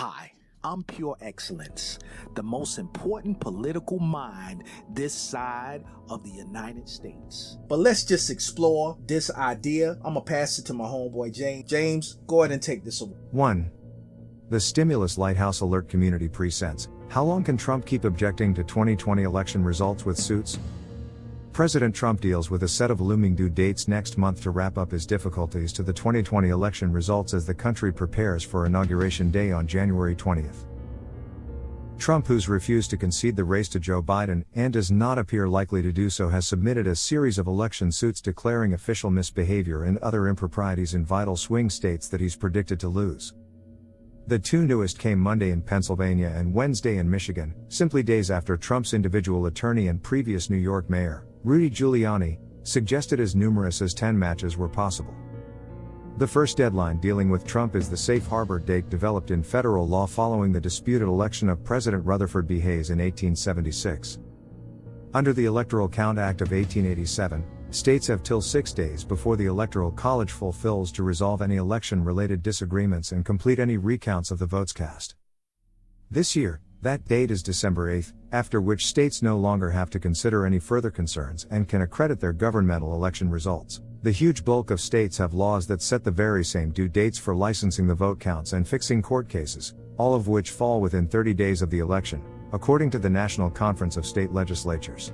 Hi, I'm Pure Excellence, the most important political mind this side of the United States. But let's just explore this idea. I'm gonna pass it to my homeboy James. James, go ahead and take this away. 1. The Stimulus Lighthouse Alert Community presents How long can Trump keep objecting to 2020 election results with suits? President Trump deals with a set of looming due dates next month to wrap up his difficulties to the 2020 election results as the country prepares for Inauguration Day on January 20th. Trump, who's refused to concede the race to Joe Biden and does not appear likely to do so, has submitted a series of election suits declaring official misbehavior and other improprieties in vital swing states that he's predicted to lose. The two newest came Monday in Pennsylvania and Wednesday in Michigan, simply days after Trump's individual attorney and previous New York mayor, Rudy Giuliani, suggested as numerous as 10 matches were possible. The first deadline dealing with Trump is the safe harbor date developed in federal law following the disputed election of President Rutherford B. Hayes in 1876. Under the Electoral Count Act of 1887, states have till six days before the Electoral College fulfills to resolve any election related disagreements and complete any recounts of the votes cast. This year, that date is December 8, after which states no longer have to consider any further concerns and can accredit their governmental election results. The huge bulk of states have laws that set the very same due dates for licensing the vote counts and fixing court cases, all of which fall within 30 days of the election, according to the National Conference of State Legislatures.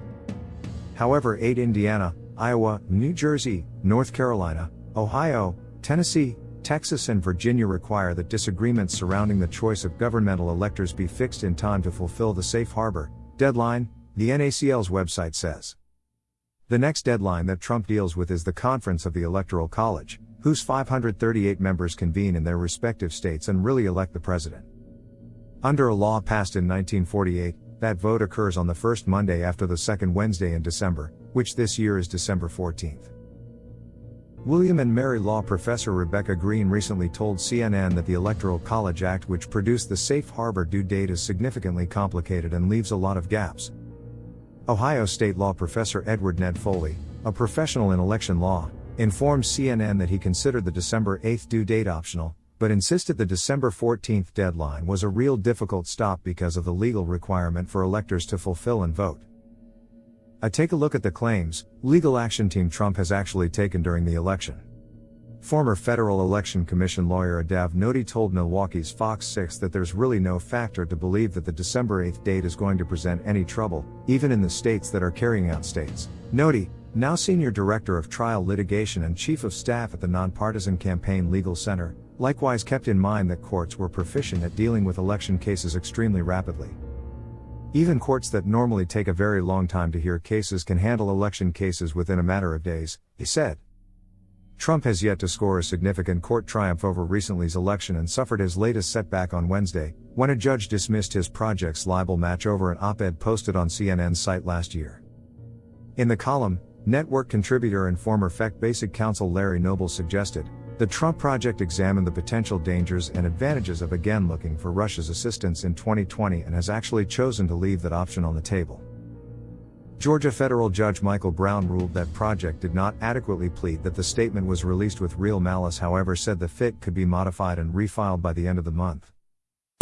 However, 8 Indiana, Iowa, New Jersey, North Carolina, Ohio, Tennessee, Texas and Virginia require that disagreements surrounding the choice of governmental electors be fixed in time to fulfill the safe harbor deadline, the NACL's website says. The next deadline that Trump deals with is the Conference of the Electoral College, whose 538 members convene in their respective states and really elect the president. Under a law passed in 1948, that vote occurs on the first Monday after the second Wednesday in December, which this year is December 14th. William and Mary law professor Rebecca Green recently told CNN that the Electoral College Act, which produced the safe harbor due date, is significantly complicated and leaves a lot of gaps. Ohio State law professor Edward Ned Foley, a professional in election law, informed CNN that he considered the December 8 due date optional, but insisted the December 14 deadline was a real difficult stop because of the legal requirement for electors to fulfill and vote. I take a look at the claims legal action team Trump has actually taken during the election. Former Federal Election Commission lawyer Adav Noti told Milwaukee's Fox 6 that there's really no factor to believe that the December 8 date is going to present any trouble, even in the states that are carrying out states. Noti, now Senior Director of Trial Litigation and Chief of Staff at the Nonpartisan Campaign Legal Center, likewise kept in mind that courts were proficient at dealing with election cases extremely rapidly. Even courts that normally take a very long time to hear cases can handle election cases within a matter of days, he said. Trump has yet to score a significant court triumph over recently's election and suffered his latest setback on Wednesday, when a judge dismissed his project's libel match over an op ed posted on CNN's site last year. In the column, network contributor and former FEC Basic Counsel Larry Noble suggested, the Trump Project examined the potential dangers and advantages of again looking for Russia's assistance in 2020 and has actually chosen to leave that option on the table. Georgia federal judge Michael Brown ruled that Project did not adequately plead that the statement was released with real malice, however, said the FIT could be modified and refiled by the end of the month.